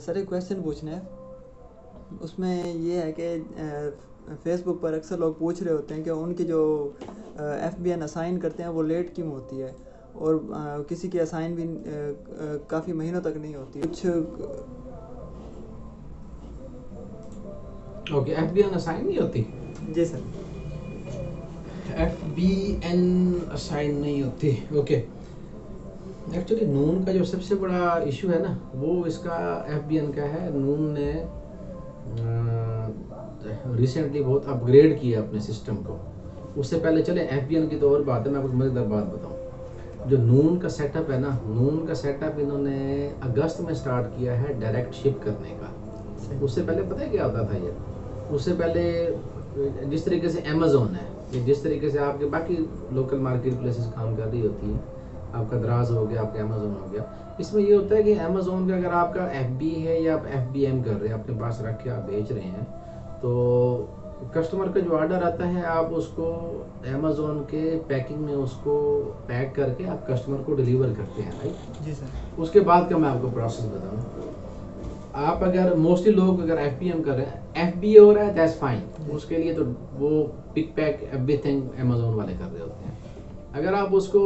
Sir एक question पूछना है। उसमें ये है कि फेसबुक पर अक्सर लोग पूछ रहे होते हैं कि उनकी जो एफ़ बी एन असाइन करते हैं वो लेट क्यों होती है? और अ, किसी की असाइन भी काफ़ी महीनों तक नहीं होती। कुछ okay F B N assign नहीं होती? जी sir. F B N assign नहीं होती। ओके एक्चुअली नून का जो सबसे बड़ा इशू है ना, वो इसका एफ़ बी एन का है। नून ने रिसेंटली बहुत अपग्रेड किया अपने सिस्टम को। उससे पहले, चले एफ़ बी एन की तो और बात है, मैं कुछ मज़ेदार बात बताऊँ। जो नून का सेटअप है ना नून का सेटअप इन्होंने अगस्त में स्टार्ट किया है डायरेक्ट शिप करने का। उससे पहले पता है क्या होता था ये? उससे पहले, जिस तरीके से अमेजोन है, जिस तरीके से आपके बाकी लोकल मार्केट प्लेसेस काम कर रही होती है आपका दराज हो गया आपका अमेजोन हो गया। इसमें ये होता है कि अमेजोन का अगर आपका एफ़ है या आप एफ़ कर रहे हैं अपने पास रख के आप बेच रहे हैं तो कस्टमर का जो ऑर्डर आता है आप उसको अमेजोन के पैकिंग में उसको पैक करके आप कस्टमर को डिलीवर करते हैं राइट जी सर। उसके बाद का मैं आपको प्रोसेस बताऊँ। आप अगर मोस्टली लोग अगर एफ़ बी एम कर रहे हैं एफ़ बी ए हो रहा है दैट्स फाइन उसके लिए तो वो pick pack everything Amazon वाले कर रहे होते हैं। अगर आप उसको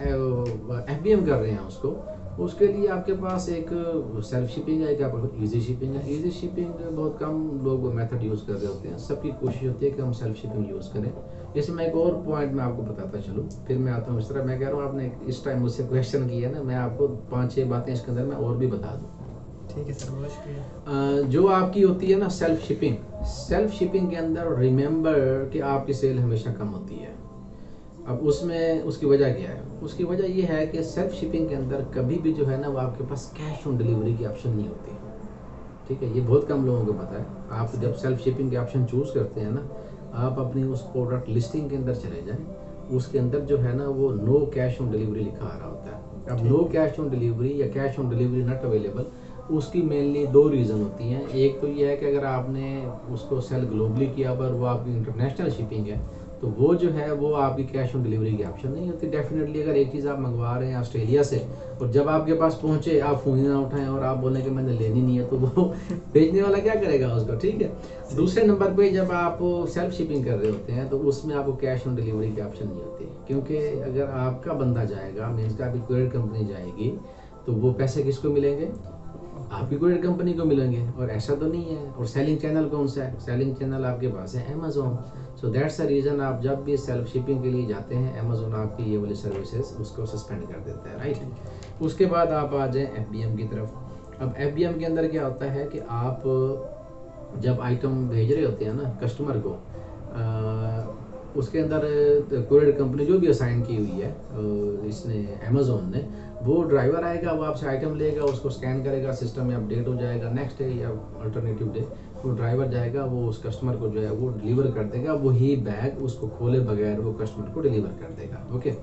एफबीएम कर रहे हैं उसको। उसके लिए आपके पास एक सेल्फ शिपिंग है एक आपका इजी शिपिंग है। इजी शिपिंग बहुत कम लोग मेथड यूज़ कर रहे होते हैं। सबकी कोशिश होती है कि हम सेल्फ शिपिंग यूज़ करें। जैसे मैं एक और पॉइंट मैं आपको बताता चलूँ फिर मैं आता हूँ इस तरह। मैं कह रहा हूँ आपने इस टाइम मुझसे क्वेश्चन किया ना मैं आपको पाँच छः बातें इसके अंदर मैं और भी बता दूँ। ठीक है सर बहुत शुक्रिया। जो आपकी होती है ना सेल्फ शिपिंग सेल्फ शिपिंग के अंदर रिमेंबर कि आपकी सेल हमेशा कम होती है। अब उसमें उसकी वजह क्या है? उसकी वजह यह है कि सेल्फ शिपिंग के अंदर कभी भी जो है ना वो आपके पास कैश ऑन डिलीवरी की ऑप्शन नहीं होती। ठीक है? ये बहुत कम लोगों को पता है। आप जब सेल्फ शिपिंग के ऑप्शन चूज़ करते हैं ना आप अपनी उस प्रोडक्ट लिस्टिंग के अंदर चले जाएँ। उसके अंदर जो है ना वो नो कैश ऑन डिलीवरी लिखा आ रहा होता है। अब नो कैश ऑन डिलीवरी या cash on delivery not available उसकी मेनली दो रीज़न होती हैं। एक तो ये है कि अगर आपने उसको सेल ग्लोबली किया पर वो आपकी इंटरनेशनल शिपिंग है तो वो जो है, वो आपकी कैश ऑन डिलीवरी की ऑप्शन नहीं होती। डेफिनेटली अगर एक चीज़ आप मंगवा रहे हैं ऑस्ट्रेलिया से और जब आपके पास पहुँचे, आप फ़ोन ही ना उठाएँ और आप बोलें कि मैंने लेनी नहीं है तो वो भेजने वाला क्या करेगा उसको, ठीक है? दूसरे नंबर पे जब आप सेल्फ शिपिंग कर रहे होते हैं तो उसमें आपको कैश ऑन डिलीवरी की ऑप्शन नहीं होती। क्योंकि अगर आपका बंदा जाएगा मीन्स का आपकी कोरियर कंपनी जाएगी तो वो पैसे किसको मिलेंगे? आपकी कोरियर कंपनी को मिलेंगे। और ऐसा तो नहीं है। और सेलिंग चैनल कौन सा है? सेलिंग चैनल आपके पास है Amazon so that's the reason आप जब भी सेल्फ शिपिंग के लिए जाते हैं अमेजोन आपकी ये वाली सर्विसेज़ उसको सस्पेंड कर देता है राइट उसके बाद आप आ जाएँ एफ़ की तरफ़। अब एफ़ के अंदर क्या होता है कि आप जब आइटम भेज रहे होते हैं ना कस्टमर को अ, उसके अंदर कोरियर कंपनी जो भी असाइन की हुई है इसने अमेजोन ने वो ड्राइवर आएगा वो आपसे आइटम लेगा उसको स्कैन करेगा सिस्टम में अपडेट हो जाएगा नेक्स्ट डे या अल्टरनेटिव डे वो ड्राइवर जाएगा वो उस कस्टमर को जो है वो डिलीवर कर देगा वही बैग उसको खोले बगैर वो कस्टमर को डिलीवर कर देगा ओके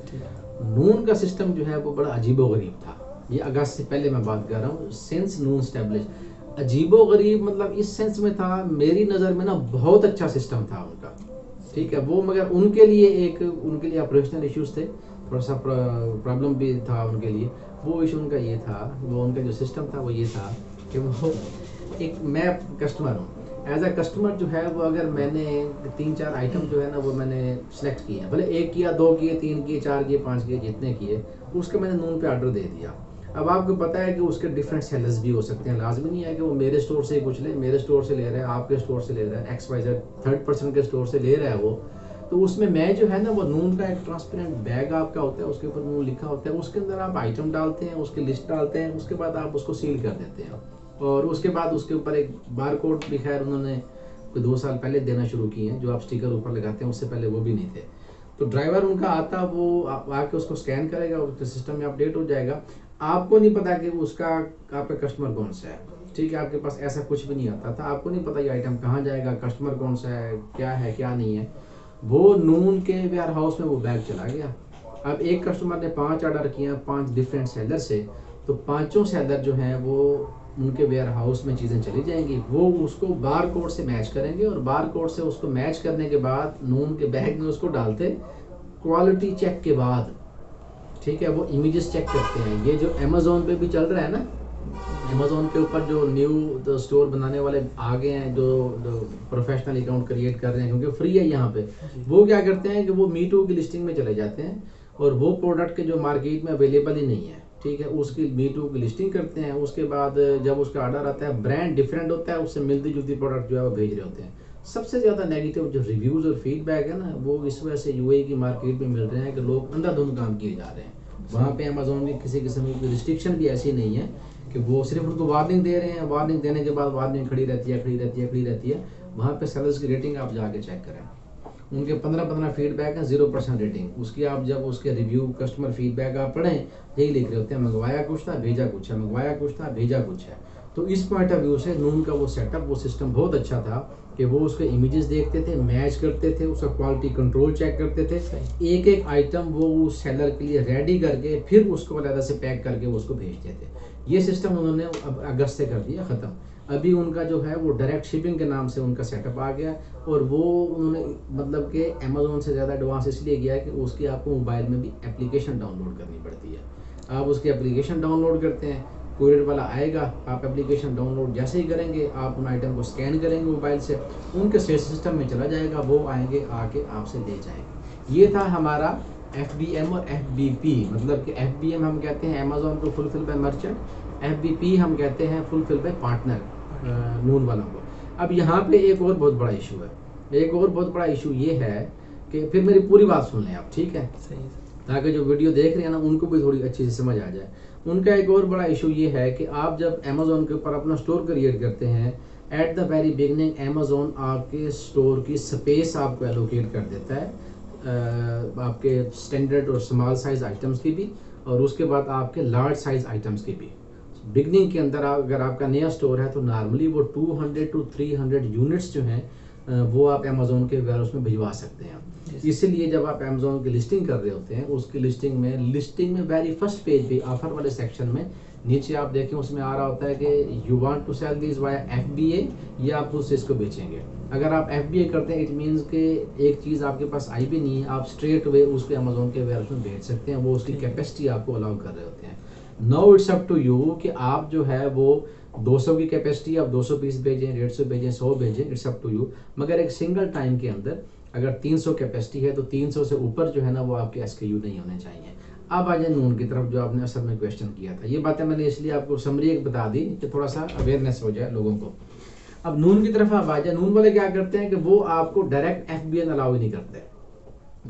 नून का सिस्टम जो है वो बड़ा अजीबो गरीब था। ये अगस्त से पहले मैं बात कर रहा हूँ सिंस नून स्टेब्लिश अजीबो गरीब मतलब इस सेंस में था मेरी नज़र में ना बहुत अच्छा सिस्टम था उनका ठीक है? वो मगर उनके लिए एक उनके लिए ऑपरेशनल इश्यूज़ थे थोड़ा सा प्रॉब्लम भी था उनके लिए। वो इशू उनका ये था वो उनका जो सिस्टम था वो ये था कि वो एक मैं कस्टमर हूँ। एज अ कस्टमर जो है, वो अगर मैंने तीन चार आइटम जो है ना, वो मैंने सेलेक्ट किए हैं। भले एक किया, दो किए, तीन किए, चार किए, पाँच किए, जितने किए, उसके मैंने नून पे ऑर्डर दे दिया। अब आपको पता है कि उसके डिफरेंट सेलर्स भी हो सकते हैं। लाजमी नहीं है कि वो मेरे स्टोर से ही कुछ ले, मेरे स्टोर से ले रहे हैं, आपके स्टोर से ले रहे हैं X Y Z third person के स्टोर से ले रहा है वो। तो उसमें मैं जो है ना, वो नून का एक ट्रांसपेरेंट बैग आपका होता है, उसके ऊपर नून लिखा होता है, उसके अंदर आप आइटम डालते हैं, उसकी लिस्ट डालते हैं, उसके बाद आप उसको सील कर देते हैं। और उसके बाद उसके ऊपर एक बार कोड भी खैर उन्होंने कोई दो साल पहले देना शुरू किए हैं, जो आप स्टिकर ऊपर लगाते हैं, उससे पहले वो भी नहीं थे। तो ड्राइवर उनका आता, वो आके उसको स्कैन करेगा उसके सिस्टम में अपडेट हो जाएगा। आपको नहीं पता कि उसका, आपका कस्टमर कौन सा है। ठीक है, आपके पास ऐसा कुछ भी नहीं आता था। आपको नहीं पता ये आइटम कहाँ जाएगा, कस्टमर कौन सा है, क्या है, क्या नहीं है। वो नून के वेयर हाउस में वो बैग चला गया। अब एक कस्टमर ने पाँच ऑर्डर किया पाँच डिफरेंट सेलर से। तो पाँचों सेलर जो हैं, वो उनके वेयर हाउस में चीज़ें चली जाएँगी। वो उसको बार कोड से मैच करेंगे और बार कोड से उसको मैच करने के बाद नून के बैग में उसको डालते क्वालिटी चेक के बाद। ठीक है वो इमेजेस चेक करते हैं। ये जो अमेजोन पे भी चल रहा है ना अमेजोन के ऊपर जो न्यू स्टोर बनाने वाले आ गए हैं जो, जो प्रोफेशनल अकाउंट क्रिएट कर रहे हैं क्योंकि फ्री है यहाँ पे। वो क्या करते हैं कि वो मीटू की लिस्टिंग में चले जाते हैं और वो प्रोडक्ट के जो मार्केट में अवेलेबल ही नहीं है। ठीक है, उसकी मीटू की लिस्टिंग करते हैं, उसके बाद जब उसका ऑर्डर आता है ब्रांड डिफरेंट होता है, उससे मिलती जुलती प्रोडक्ट जो है वो भेज रहे होते हैं। सबसे ज़्यादा नेगेटिव जो रिव्यूज़ और फीडबैक है ना, वो इस वजह से यूएई की मार्केट में मिल रहे हैं कि लोग अंधाधुंध काम किए जा रहे हैं। वहाँ पे अमेजोन की किसी किस्म की रिस्ट्रिक्शन भी ऐसी नहीं है कि वो सिर्फ़ उनको वार्निंग दे रहे हैं। वार्निंग देने के बाद वार्निंग खड़ी रहती है, खड़ी रहती है, खड़ी रहती है। वहाँ पे सेलर्स की रेटिंग आप जाके चेक करें। उनके पंद्रह पंद्रह फीडबैक है ज़ीरो परसेंट रेटिंग उसकी आप जब उसके रिव्यू कस्टमर फीडबैक आप पढ़ें यही लिख रहे होते हैं मंगवाया कुछ था भेजा कुछ है मंगवाया कुछ था भेजा कुछ है। तो इस पॉइंट ऑफ़ व्यू से नून का वो सेटअप वो सिस्टम बहुत अच्छा था कि वो उसके इमेजेस देखते थे मैच करते थे उसका क्वालिटी कंट्रोल चेक करते थे। एक एक आइटम वो उस सेलर के लिए रेडी करके फिर उसको अलहदा से पैक करके वो उसको भेजते थे ये सिस्टम उन्होंने अब अगस्त से कर दिया ख़त्म। अभी उनका जो है वो डायरेक्ट शिपिंग के नाम से उनका सेटअप आ गया और वो उन्होंने मतलब कि अमेजोन से ज़्यादा एडवांस इसलिए गया कि उसकी आपको मोबाइल में भी एप्लीकेशन डाउनलोड करनी पड़ती है। आप उसकी एप्लीकेशन डाउनलोड करते हैं कोरियर वाला आएगा, आप एप्लीकेशन डाउनलोड जैसे ही करेंगे, आप उन आइटम को स्कैन करेंगे मोबाइल से, उनके सेट सिस्टम में चला जाएगा, वो आएँगे, आके आपसे ले जाएँगे। ये था हमारा एफ़ बी एम और एफ़ बी पी मतलब कि एफ़ बी एम हम कहते हैं अमेजोन को fulfil by merchant F B P हम कहते हैं फुलफिल बाय पार्टनर नून वालों को अब यहाँ पे एक और बहुत बड़ा इशू है। एक और बहुत बड़ा इशू ये है कि फिर मेरी पूरी बात सुन लें आप ठीक है? ताकि जो वीडियो देख रहे हैं ना उनको भी थोड़ी अच्छी से समझ आ जाए। उनका एक और बड़ा इशू ये है कि आप जब अमेजोन के ऊपर अपना स्टोर क्रिएट करते हैं at the very beginning Amazon आपके स्टोर की स्पेस आपको एलोकेट कर देता है। आपके स्टैंडर्ड और स्मॉल साइज़ आइटम्स की भी और उसके बाद आपके लार्ज साइज़ आइटम्स की भी। बिगनिंग के अंदर आप अगर आपका नया स्टोर है तो नॉर्मली वो 200 टू 300 यूनिट्स जो हैं वो आप अमेजोन के वेयर में भिजवा सकते हैं। इसीलिए जब आप अमेजोन की लिस्टिंग कर रहे होते हैं उसकी लिस्टिंग में लिस्टिंग में वेरी फ़र्स्ट पेज पे ऑफ़र वाले सेक्शन में नीचे आप देखें उसमें आ रहा होता है कि you want to sell this via F B A या आप उससे इसको बेचेंगे। अगर आप एफ़ बी ए करते हैं इट मीन्स के एक चीज़ आपके पास आई भी नहीं है आप स्ट्रेट वे उसके अमेजोन के वेयर में बेच सकते हैं वो उसकी कैपेसिटी आपको अलाउ कर रहे होते हैं। No it's up to you कि आप जो है वो 200 की कैपेसिटी आप 200 पीस भेजें, डेढ़ सौ भेजें सौ भेजें इट्स अप टू यू मगर एक सिंगल टाइम के अंदर अगर 300 कैपेसिटी है तो 300 से ऊपर जो है ना वो आपके एस नहीं होने चाहिए। अब आ जाए नून की तरफ़ जो आपने असल में क्वेश्चन किया था। ये बातें मैंने इसलिए आपको समरी एक बता दी कि थोड़ा सा अवेयरनेस हो जाए लोगों को। अब नून की तरफ़ आप आ जाए। नून वाले क्या करते हैं कि वो आपको direct F B N allow ही नहीं करते।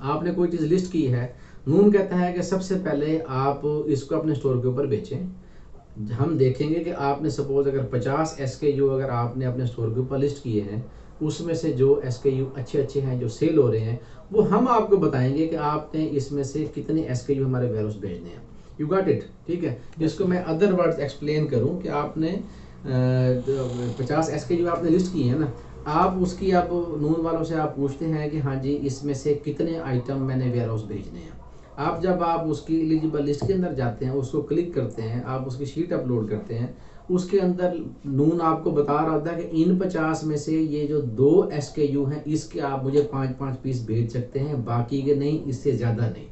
आपने कोई चीज़ लिस्ट की है नून कहता है कि सबसे पहले आप इसको अपने स्टोर के ऊपर बेचें। हम देखेंगे कि आपने सपोज़ अगर 50 एस के यू अगर आपने अपने स्टोर के ऊपर लिस्ट किए हैं, उसमें से जो एस के यू अच्छे अच्छे हैं, जो सेल हो रहे हैं, वो हम आपको बताएँगे कि आपने इसमें से कितने एस के यू हमारे वेयर भेजने हैं। यू गॉट इट ठीक है? जिसको मैं अदर वर्ड्स एक्सप्लेन करूँ कि आपने पचास एस के यू आपने लिस्ट किए हैं ना, आप उसकी आप नून वालों से आप पूछते हैं कि हाँ जी, इसमें से कितने आइटम मैंने वेयर हाउस भेजने हैं। आप जब आप उसकी एलिजिबल लिस्ट के अंदर जाते हैं, उसको क्लिक करते हैं, आप उसकी शीट अपलोड करते हैं, उसके अंदर नून आपको बता रहा है कि इन पचास में से ये जो दो एस के यू हैं, इसके आप मुझे पाँच पाँच पीस भेज सकते हैं, बाकी के नहीं, इससे ज़्यादा नहीं।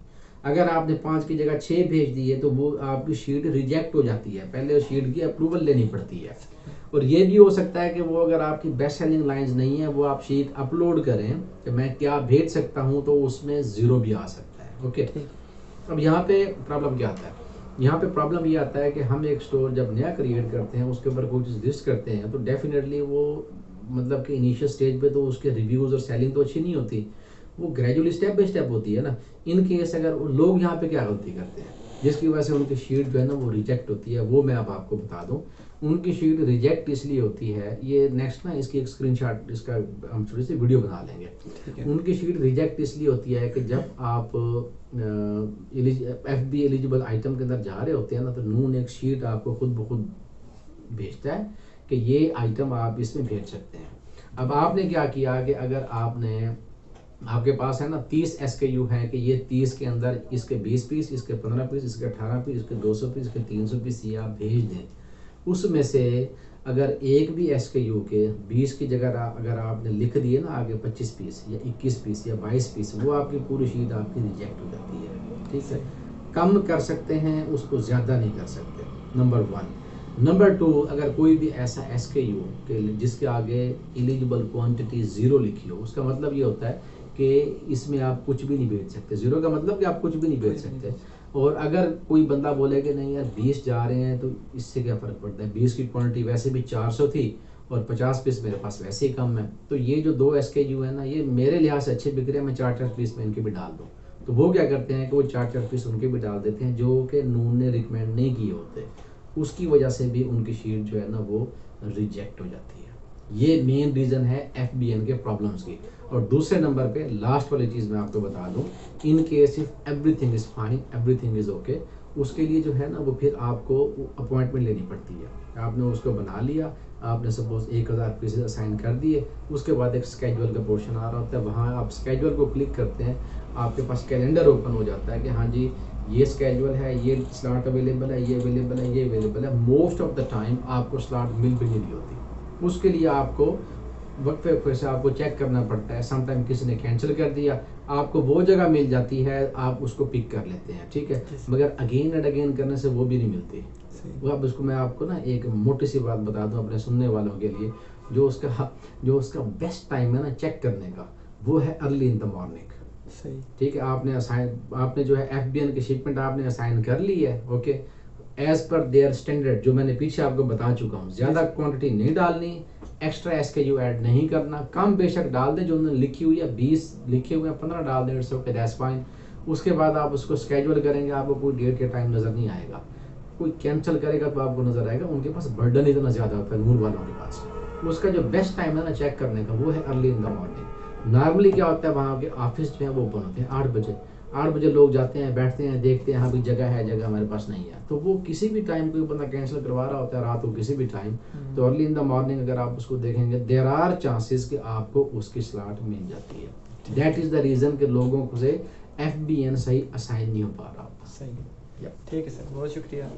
अगर आपने पाँच की जगह छः भेज दी है तो वो आपकी शीट रिजेक्ट हो जाती है। पहले उस शीट की अप्रूवल लेनी पड़ती है। और ये भी हो सकता है कि वो अगर आपकी बेस्ट सेलिंग लाइंस नहीं है, वो आप शीट अपलोड करें कि मैं क्या भेज सकता हूँ तो उसमें ज़ीरो भी आ सकता है। ओके? अब यहाँ पे प्रॉब्लम क्या आता है? यहाँ पे प्रॉब्लम ये आता है कि हम एक स्टोर जब नया क्रिएट करते हैं उसके ऊपर कोई चीज़ लिस्ट करते हैं तो डेफिनेटली वो मतलब कि इनिशियल स्टेज पे तो उसके रिव्यूज़ और सेलिंग तो अच्छी नहीं होती। वो ग्रेजुअली स्टेप बाई स्टेप होती है ना। इन केस अगर लोग यहाँ पे क्या गलती करते हैं? जिसकी वजह से उनकी शीट जो है ना वो रिजेक्ट होती है वो मैं अब आपको बता दूँ। उनकी शीट रिजेक्ट इसलिए होती है ये नेक्स्ट ना इसकी एक स्क्रीनशॉट इसका हम छोटी सी वीडियो बना लेंगे। उनकी शीट रिजेक्ट इसलिए होती है कि जब आप एफ़ बी एलिजिबल आइटम के अंदर जा रहे होते हैं ना तो नून एक शीट आपको खुद ब खुद भेजता है कि ये आइटम आप इसमें भेज सकते हैं। अब आपने क्या किया कि अगर आपने आपके पास है ना, तीस एस के यू है कि ये तीस के अंदर इसके बीस पीस, इसके पंद्रह पीस, इसके अठारह पीस, इसके दो सौ पीस, इसके तीन सौ पीस ये आप भेज दें। उसमें से अगर एक भी एस के यू के बीस की जगह अगर आपने लिख दिए ना आगे पच्चीस पीस या इक्कीस पीस या बाईस पीस, वो आपकी पूरी शीट आपकी रिजेक्ट हो जाती है। ठीक है? कम कर सकते हैं, उसको ज़्यादा नहीं कर सकते। नंबर वन नंबर टू अगर कोई भी ऐसा एस के यू के जिसके आगे एलिजिबल क्वांटिटी ज़ीरो लिखी हो, उसका मतलब ये होता है कि इसमें आप कुछ भी नहीं बेच सकते। ज़ीरो का मतलब कि आप कुछ भी नहीं बेच सकते। और अगर कोई बंदा बोले कि नहीं यार बीस जा रहे हैं तो इससे क्या फ़र्क पड़ता है? बीस की क्वांटिटी वैसे भी चार सौ थी और पचास पीस मेरे पास वैसे ही कम है। तो ये जो दो एस के यू है ना ये मेरे लिहाज से अच्छे बिक रहे हैं मैं चार चार पीस में इनके भी डाल दूँ। तो वो क्या करते हैं कि वो चार चार पीस उनके भी डाल देते हैं जो कि नून ने रिकमेंड नहीं किए होते। उसकी वजह से भी उनकी शीट जो है ना वो रिजेक्ट हो जाती है। ये मेन रीज़न है एफबीएन के प्रॉब्लम्स की। और दूसरे नंबर पे लास्ट वाली चीज़ मैं आपको बता दूँ in case if everything is fine everything is okay उसके लिए जो है ना वो फिर आपको अपॉइंटमेंट लेनी पड़ती है। आपने उसको बना लिया, आपने सपोज़ एक हज़ार पीसेज असाइन कर दिए, उसके बाद एक स्केजुअल का पोर्शन आ रहा होता है, वहाँ आप स्केजुअल को क्लिक करते हैं, आपके पास कैलेंडर ओपन हो जाता है कि हाँ जी, ये स्केजुअल है, ये स्लॉट अवेलेबल है, ये अवेलेबल है, ये अवेलेबल है। मोस्ट ऑफ़ द टाइम आपको स्लॉट मिल भी नहीं होती। उसके लिए आपको वक्फे वक्फे से आपको चेक करना पड़ता है। समटाइम किसी ने कैंसिल कर दिया आपको वो जगह मिल जाती है आप उसको पिक कर लेते हैं ठीक है? मगर अगेन एंड अगेन करने से वो भी नहीं मिलती। वो अब उसको मैं आपको ना एक मोटी सी बात बता दूँ अपने सुनने वालों के लिए जो उसका जो उसका बेस्ट टाइम है ना चेक करने का वो है अर्ली इन द मॉर्निंग सही। ठीक है? आपने असाइन आपने जो है एफबीएन की शिपमेंट आपने असाइन कर ली है okay as per their standard जो मैंने पीछे आपको बता चुका हूँ। ज़्यादा क्वांटिटी नहीं डालनी extra S K U add नहीं करना। कम बेशक डाल दें, जो उन्होंने लिखी हुई है, बीस लिखे हुए हैं, पंद्रह डाल दें इट्स ओके दैट्स फाइन उसके बाद आप उसको स्केजुअल करेंगे, आपको कोई डेट के टाइम नज़र नहीं आएगा। कोई कैंसिल करेगा तो आपको नज़र आएगा, उनके पास बर्डन इतना ज़्यादा होता है, नूर वालों के पास। उसका जो बेस्ट टाइम है ना चेक करने का, वो है early in the morning normally क्या होता है, वहाँ के ऑफ़िस जो है, वो ओपन होते हैं, आठ बजे। आठ बजे लोग जाते हैं बैठते हैं देखते हैं हाँ भाई जगह है जगह हमारे पास नहीं है। तो वो किसी भी टाइम कोई बंदा कैंसिल करवा रहा होता है रात को किसी भी टाइम। तो अर्ली इन द मॉर्निंग अगर आप उसको देखेंगे देर आर चांसेस कि आपको उसकी स्लॉट मिल जाती है। दैट इज़ द रीजन के लोगों को से एफबीएन सही असाइन नहीं हो पा रहा। सही ठीक है सर बहुत शुक्रिया।